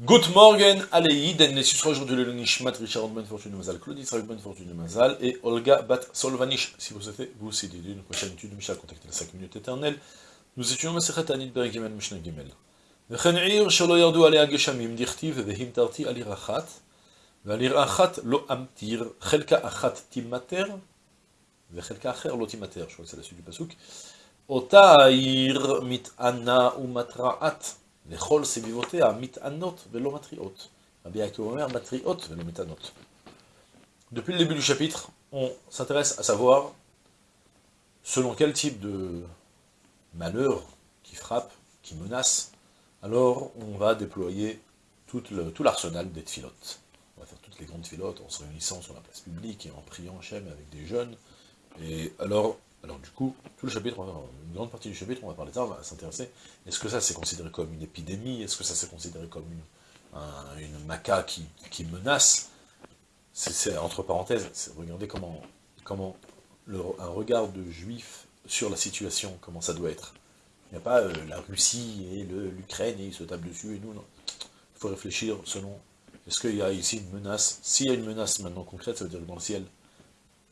Good morning, Aleïden, les sera aujourd'hui le Nishmat Richard Ben Fortune Mazal, Claudie Israël Ben Fortune Mazal et Olga Bat Solvanish. Si vous souhaitez vous aussi d'aider une prochaine étude de Mishnah, contactez les 5 minutes éternelles. Nous étudions Masechet Anit Ber Gimel Mishnah Gimel. וכן עיר שלא ירדו עליה גשמים, דכתיב והמטרתי על עיר אחת, ועל עיר אחת לא אמטיר, חלקה אחת תימטר, וחלקה אחר לא תימטר, je crois que c'est la suite du pasuk. אותה העיר מטענה ומתרעת. לכל סביבותיה מתענות ולא מטריעות. Rabbi Yaakov אומר, matriot ולא מתענות. Depuis le début du chapitre, on s'intéresse à savoir selon quel type de malheur qui frappe, qui menace, alors on va déployer tout l'arsenal des tfilotes. On va faire toutes les grandes filotes en se réunissant sur la place publique et en priant Hachem avec des jeunes. Et alors, alors du coup, tout le chapitre, une grande partie du chapitre, on va parler de ça, on va s'intéresser, est-ce que ça c'est considéré comme une épidémie? Est-ce que ça c'est considéré comme une, une maca qui, menace? C'est entre parenthèses, regardez comment, comment un regard de juif sur la situation, comment ça doit être. Il n'y a pas euh, la Russie et l'Ukraine et ils se tapent dessus et nous, non. Il faut réfléchir selon, est-ce qu'il y a ici une menace? S'il y a une menace maintenant concrète, ça veut dire que dans le ciel,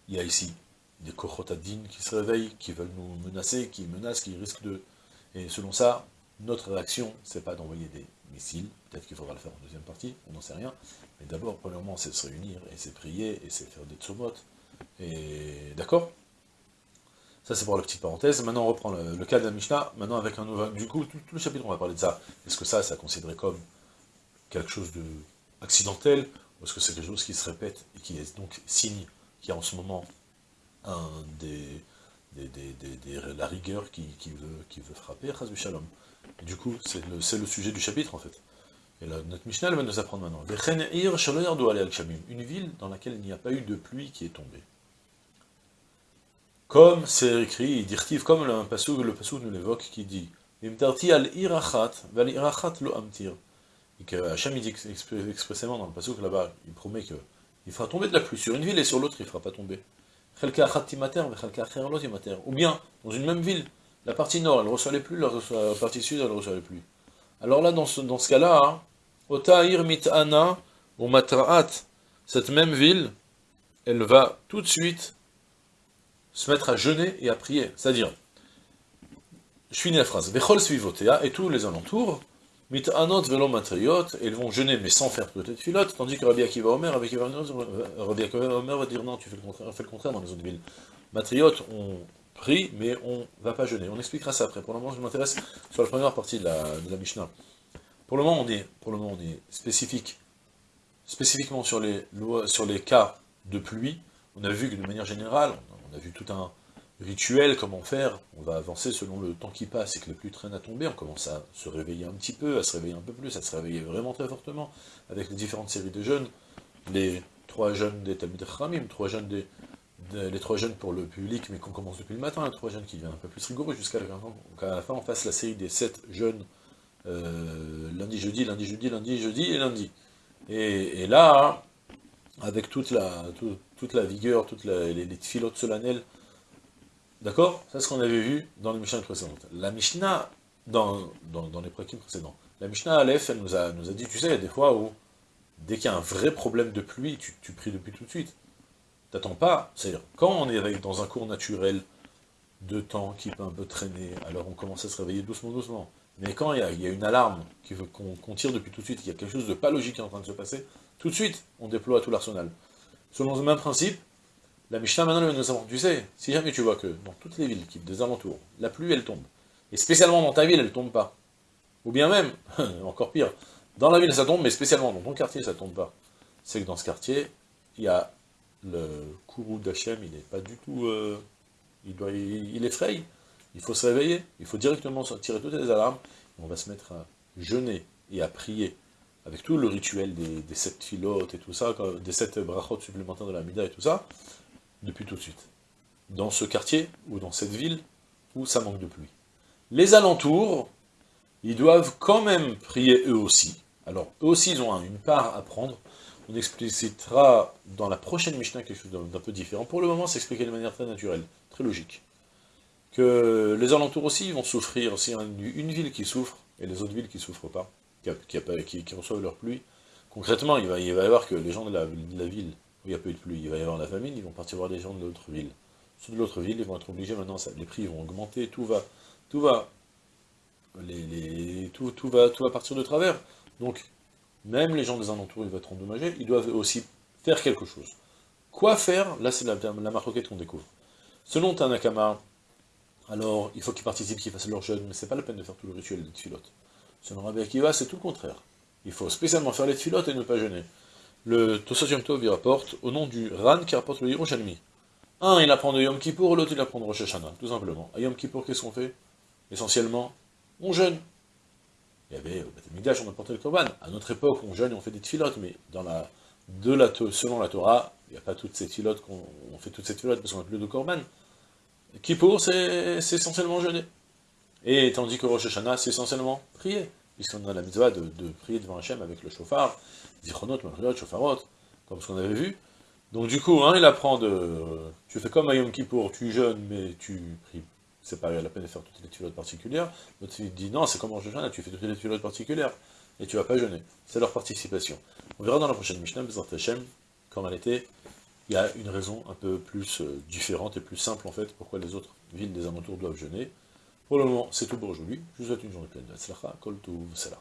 il y a ici des Kochotadines qui se réveillent, qui veulent nous menacer, qui menacent, qui risquent de... Et selon ça, notre réaction, c'est pas d'envoyer des missiles, peut-être qu'il faudra le faire en deuxième partie, on n'en sait rien, mais d'abord, premièrement, c'est se réunir, et c'est prier, et c'est faire des tsomot, et d'accord? Ça, c'est pour la petite parenthèse. Maintenant, on reprend le, cas de la Mishnah, maintenant avec un nouveau... Du coup, tout, le chapitre, on va parler de ça. Est-ce que ça, ça considéré comme quelque chose de accidentel, ou est-ce que c'est quelque chose qui se répète, et qui est donc signe qu'il y a en ce moment des, la rigueur qui, veut, frapper, Shalom. Du coup, c'est le, sujet du chapitre, en fait. Et là, notre Mishnah, va nous apprendre maintenant. Une ville dans laquelle il n'y a pas eu de pluie qui est tombée. Comme c'est écrit, dirtiv, comme le pasuk, le pasuk nous l'évoque, qui dit al irachat, val irachat lo amtir. Et que Hachem, il dit expressément dans le pasuk là-bas, il promet que il fera tomber de la pluie sur une ville et sur l'autre, il ne fera pas tomber. Ou bien, dans une même ville, la partie nord, elle reçoit les pluies, la partie sud, elle reçoit les. Alors là, dans ce, cas-là, hein, ou cette même ville, elle va tout de suite se mettre à jeûner et à prier. C'est-à-dire, je finis la phrase, et tous les alentours, mit anot velo matriot, ils vont jeûner mais sans faire peut-être filote, tandis que Rabbi Akiva Omer, va dire non, tu fais le contraire, fais le contraire dans les autres villes. Matriot, on prie, mais on va pas jeûner. On expliquera ça après. Pour le moment, je m'intéresse sur la première partie de la, de la Mishnah. Pour le moment, on est, pour le moment, on est spécifique, spécifiquement sur les, sur les cas de pluie. On a vu que de manière générale, on a vu tout un, rituel, comment faire, on va avancer selon le temps qui passe et que la pluie traîne à tomber, on commence à se réveiller un petit peu, à se réveiller un peu plus, à se réveiller vraiment très fortement, avec les différentes séries de jeunes, les trois jeunes des Talmud Ramim, trois jeunes des, les trois jeunes pour le public, mais qu'on commence depuis le matin, les trois jeunes qui viennent un peu plus rigoureux, jusqu'à la, la, fin on fasse la série des sept jeunes, euh, lundi, jeudi, lundi, jeudi, lundi, jeudi et lundi. Et, là, avec toute la, toute la vigueur, toutes les, les filotes solennelles, D'accord? C'est ce qu'on avait vu dans les Mishnah précédentes. La Mishnah, dans, dans, les prakim précédents, la Mishnah Aleph, elle nous a, dit, tu sais, il y a des fois où, dès qu'il y a un vrai problème de pluie, tu, tu pries depuis tout de suite. T'attends pas, c'est-à-dire, quand on est dans un cours naturel de temps qui peut un peu traîner, alors on commence à se réveiller doucement, doucement. Mais quand il y a, il y a une alarme qu'on tire depuis tout de suite, il y a quelque chose de pas logique qui est en train de se passer, tout de suite, on déploie tout l'arsenal. Selon ce même principe, la Mishnah maintenant nous avons, tu sais, si jamais tu vois que dans toutes les villes qui des alentours, la pluie elle tombe, et spécialement dans ta ville elle tombe pas, ou bien même, encore pire, dans la ville ça tombe, mais spécialement dans ton quartier ça tombe pas, c'est que dans ce quartier, il y a le courroux d'Hachem, il n'est pas du tout, euh, il, il, effraie, il faut se réveiller, il faut directement tirer toutes les alarmes, on va se mettre à jeûner et à prier, avec tout le rituel des, sept filotes et tout ça, des sept brachot supplémentaires de la Mida et tout ça, depuis tout de suite. Dans ce quartier, ou dans cette ville, où ça manque de pluie. Les alentours, ils doivent quand même prier eux aussi. Alors, eux aussi, ils ont une part à prendre. On explicitera dans la prochaine Mishnah quelque chose d'un peu différent. Pour le moment, c'est expliqué de manière très naturelle, très logique. Que les alentours aussi vont souffrir, aussi une ville qui souffre, et les autres villes qui ne souffrent pas. qui, qui, reçoivent leur pluie, concrètement, il va, y avoir que les gens de la, ville, il n'y a eu de pluie, il va y avoir la famine, ils vont partir voir les gens de l'autre ville. Ceux de l'autre ville, ils vont être obligés maintenant, les prix vont augmenter, tout va, tout va, tout, va, tout va partir de travers. Donc, même les gens des alentours, ils vont être endommagés, ils doivent aussi faire quelque chose. Quoi faire? Là, c'est la, la qu'on découvre. Selon Tanakama, alors, il faut qu'ils participent, qu'ils fassent leur jeûne, mais c'est pas la peine de faire tout le rituel des tfilotes. Selon Rabbi Akiva, c'est tout le contraire. Il faut spécialement faire les tfilotes et ne pas jeûner. Le Tosot Tov, il rapporte, au nom du Ran qui rapporte le Yerushalmi. Un, il apprend de Yom Kippour, l'autre, il apprend de Rosh Hashanah, tout simplement. À Yom Kippour, qu'est-ce qu'on fait? Essentiellement, on jeûne. Il y avait, au Midash, on apportait le Korban. À notre époque, on jeûne et on fait des tfilotes, mais dans la, de la, selon la Torah, il n'y a pas toutes ces tfilotes, qu'on on fait toutes ces tfilotes parce qu'on n'a plus de Korban. Kippour, c'est essentiellement jeûner. Et tandis que Rosh Hashanah, c'est essentiellement prier, puisqu'on a la mitzvah de, prier devant Hachem avec le chauffard, chauffarot, comme ce qu'on avait vu. Donc du coup, hein, il apprend de... Tu fais comme à Yom tu jeûnes, mais tu pries. C'est pas la peine de faire toutes les tuilotes particulières. L'autre dit, non, c'est comme Rosh Hashanah, tu fais toutes les tuilotes particulières, et tu vas pas jeûner. C'est leur participation. On verra dans la prochaine Mishnah, Bezant Hachem, comme elle était il y a une raison un peu plus euh, différente et plus simple en fait, pourquoi les autres villes des alentours doivent jeûner. Pour le moment, c'est tout pour aujourd'hui. Je vous souhaite une journée pleine de Kol Salam.